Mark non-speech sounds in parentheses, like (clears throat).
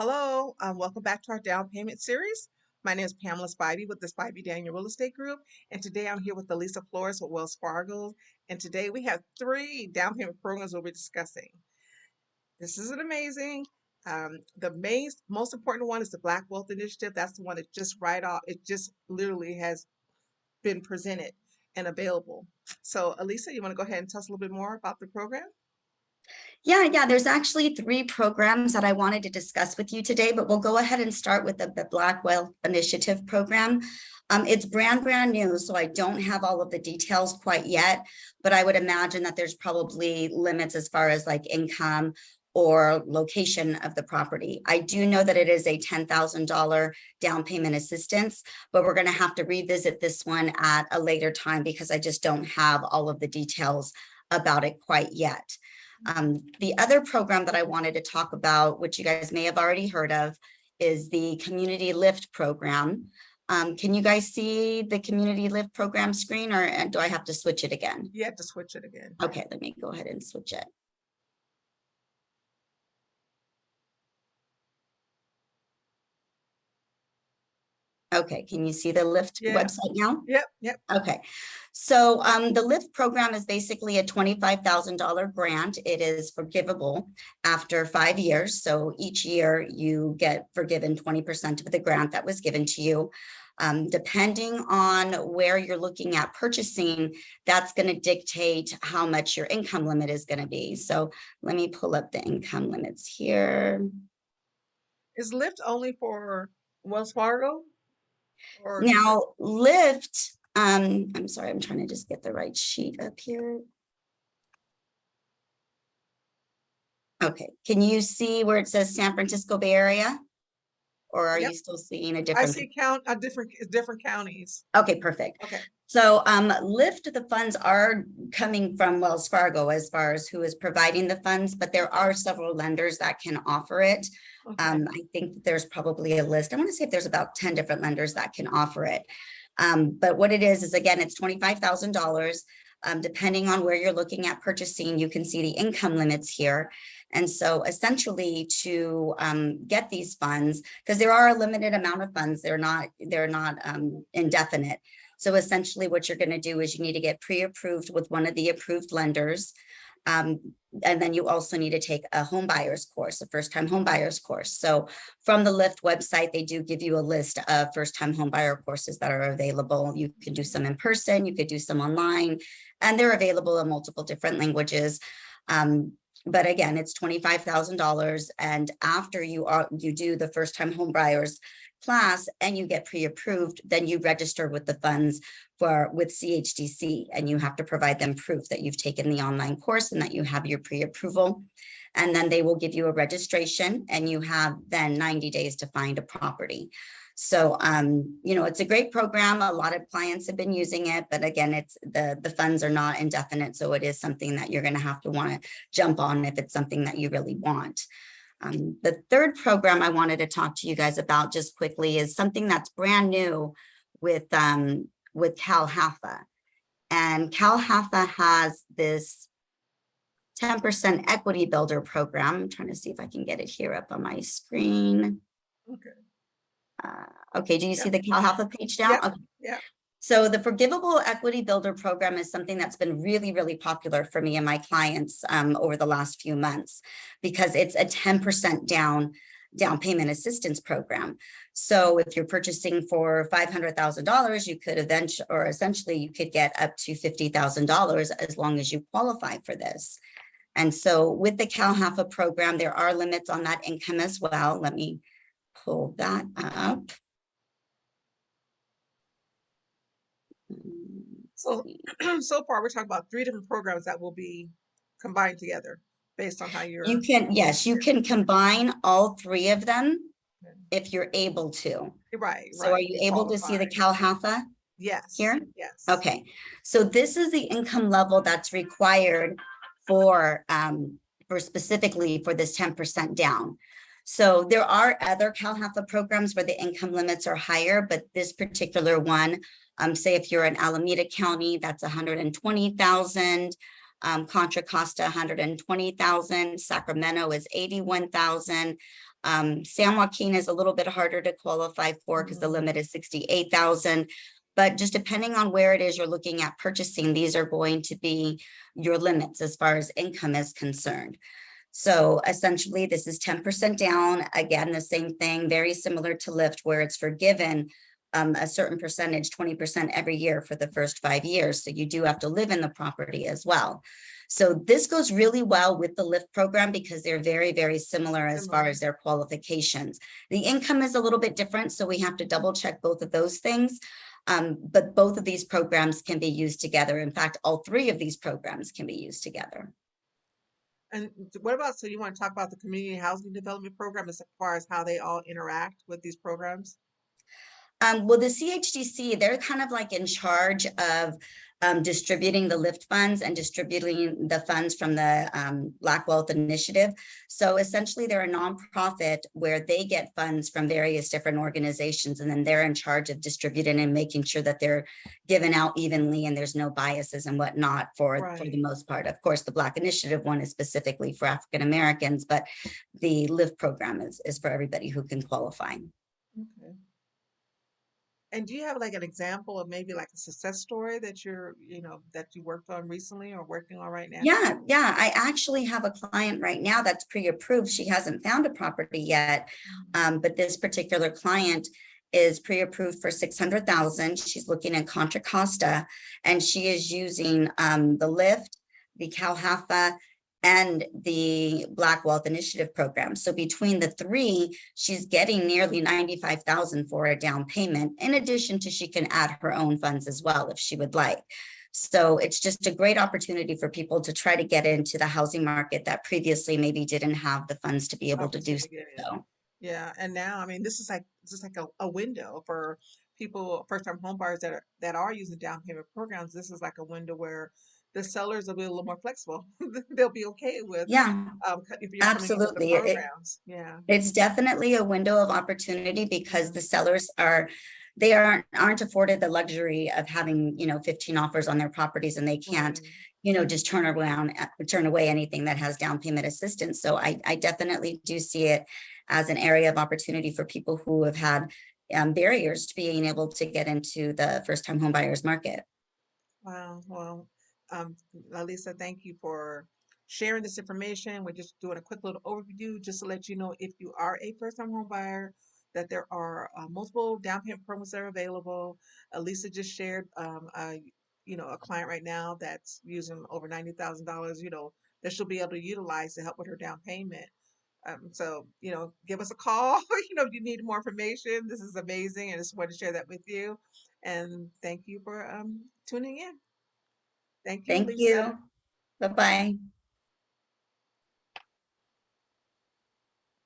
Hello, um, welcome back to our down payment series. My name is Pamela Spivey with the Spivey Daniel Real Estate Group, and today I'm here with Elisa Flores with Wells Fargo. And today we have three down payment programs we'll be discussing. This is an amazing. Um, the main, most important one is the Black Wealth Initiative. That's the one that just right off, it just literally has been presented and available. So, Elisa, you want to go ahead and tell us a little bit more about the program? Yeah, yeah, there's actually three programs that I wanted to discuss with you today, but we'll go ahead and start with the, the Black Wealth Initiative program. Um, it's brand, brand new, so I don't have all of the details quite yet, but I would imagine that there's probably limits as far as like income or location of the property. I do know that it is a $10,000 down payment assistance, but we're gonna have to revisit this one at a later time because I just don't have all of the details about it quite yet. Um, the other program that I wanted to talk about, which you guys may have already heard of, is the Community Lift program. Um, can you guys see the Community Lift program screen or do I have to switch it again? You have to switch it again. Okay, let me go ahead and switch it. Okay, can you see the LIFT Yeah. website now? Yep, yep. Okay, so um, the LIFT program is basically a $25,000 grant. It is forgivable after five years. So each year you get forgiven 20% of the grant that was given to you. Um, depending on where you're looking at purchasing, that's going to dictate how much your income limit is going to be. So let me pull up the income limits here. Is LIFT only for Wells Fargo? Now, LIFT, um, I'm sorry, I'm trying to just get the right sheet up here. Okay, can you see where it says San Francisco Bay Area? Or are Yep. you still seeing a different? I see count, uh, different, different counties. Okay, perfect. Okay. So um, LIFT, the funds are coming from Wells Fargo as far as who is providing the funds, but there are several lenders that can offer it. Okay. Um, I think there's probably a list. I want to say if there's about 10 different lenders that can offer it. Um, but what it is, is again, it's $25,000. Um, depending on where you're looking at purchasing, you can see the income limits here. And so essentially to um, get these funds, because there are a limited amount of funds, they're not, they're not um, indefinite. So essentially what you're going to do is you need to get pre-approved with one of the approved lenders. Um, and then you also need to take a home buyers course, a first time home buyers course. So from the LIFT website, they do give you a list of first time home buyer courses that are available. You can do some in person, you could do some online, and they're available in multiple different languages. Um, but again, it's $25,000. And after you are you do the first time home buyers class and you get pre-approved, then you register with the funds for with CHDC and you have to provide them proof that you've taken the online course and that you have your pre-approval. And then they will give you a registration and you have then 90 days to find a property. So, um, you know, it's a great program. A lot of clients have been using it, but again, it's the, the funds are not indefinite. So it is something that you're going to have to want to jump on if it's something that you really want. Um, the third program I wanted to talk to you guys about just quickly is something that's brand new with, um, with CalHAFA. And CalHAFA has this 10% equity builder program. I'm trying to see if I can get it here up on my screen. Okay. Uh, okay, do you see Yep. the CalHAFA page down? Yep, Okay. yep. So the Forgivable Equity Builder program is something that's been really, really popular for me and my clients um, over the last few months because it's a 10% down down payment assistance program. So if you're purchasing for $500,000, you could eventually, or essentially you could get up to $50,000 as long as you qualify for this. And so with the CalHAFA program, there are limits on that income as well. Let me pull that up. So- (clears throat) So far, we're talking about three different programs that will be combined together based on how you're. You can, yes, you can combine all three of them Okay. if you're able to. Right, So are you able to see the. CalHAFA? Yes. here? Yes. Okay, so this is the income level that's required for, um, for specifically for this ten percent down. So there are other CalHAFA programs where the income limits are higher, but this particular one, um, say if you're in Alameda County, that's hundred and twenty thousand. Um, Contra Costa, hundred and twenty thousand, Sacramento is eighty-one thousand. Um, San Joaquin is a little bit harder to qualify for because the Mhm. limit is sixty-eight thousand. But just depending on where it is you're looking at purchasing, these are going to be your limits as far as income is concerned. So essentially, this is ten percent down. Again, the same thing, very similar to LIFT where it's forgiven um, a certain percentage, twenty percent every year for the first five years. So you do have to live in the property as well. So this goes really well with the LIFT program because they're very, very similar as far as their qualifications. The income is a little bit different, so we have to double check both of those things. Um, but both of these programs can be used together. In fact, all three of these programs can be used together. And what about, so you want to talk about the community housing development program as far as how they all interact with these programs? Um, well, the CHDC, they're kind of like in charge of um, distributing the lift funds and distributing the funds from the um, Black Wealth Initiative. So essentially, they're a nonprofit where they get funds from various different organizations, and then they're in charge of distributing and making sure that they're given out evenly and there's no biases and whatnot for, for the most part. Of course, the Black Initiative one is specifically for African Americans, but the LIFT program is, is for everybody who can qualify. Okay. And do you have like an example of maybe like a success story that you're, you know, that you worked on recently or working on right now? Yeah, yeah, I actually have a client right now that's pre-approved. She hasn't found a property yet. Um, but this particular client is pre-approved for six hundred thousand. She's looking in Contra Costa and she is using um the lift, the Calhafa, and the Black Wealth Initiative Program. So between the three, she's getting nearly ninety-five thousand for a down payment. In addition to she can add her own funds as well if she would like. So it's just a great opportunity for people to try to get into the housing market that previously maybe didn't have the funds to be able to do Opportunity to get in. so. Yeah, and now, I mean, this is like, this is like a, a window for people, first-time home buyers that are, that are using down payment programs. This is like a window where the sellers will be a little more flexible. (laughs) They'll be okay with, Yeah, um, if you're coming the absolutely. It- Yeah, it's definitely a window of opportunity because the sellers are, they aren't, aren't afforded the luxury of having, you know, fifteen offers on their properties and they can't, Mm, you know, just turn around, uh, turn away anything that has down payment assistance. So I, I definitely do see it as an area of opportunity for people who have had um, barriers to being able to get into the first-time home buyers market. Wow, well, um, Elisa, thank you for sharing this information. We're just doing a quick little overview just to let you know if you are a first-time home buyer, that there are uh, multiple down payment programs that are available. Elisa just shared, um, a, you know, a client right now that's using over ninety thousand dollars, you know, that she'll be able to utilize to help with her down payment. Um, so, you know, give us a call, (laughs) you know, if you need more information. This is amazing. I just wanted to share that with you. And thank you for um tuning in. Thank you, Thank Lisa. you. Bye-bye.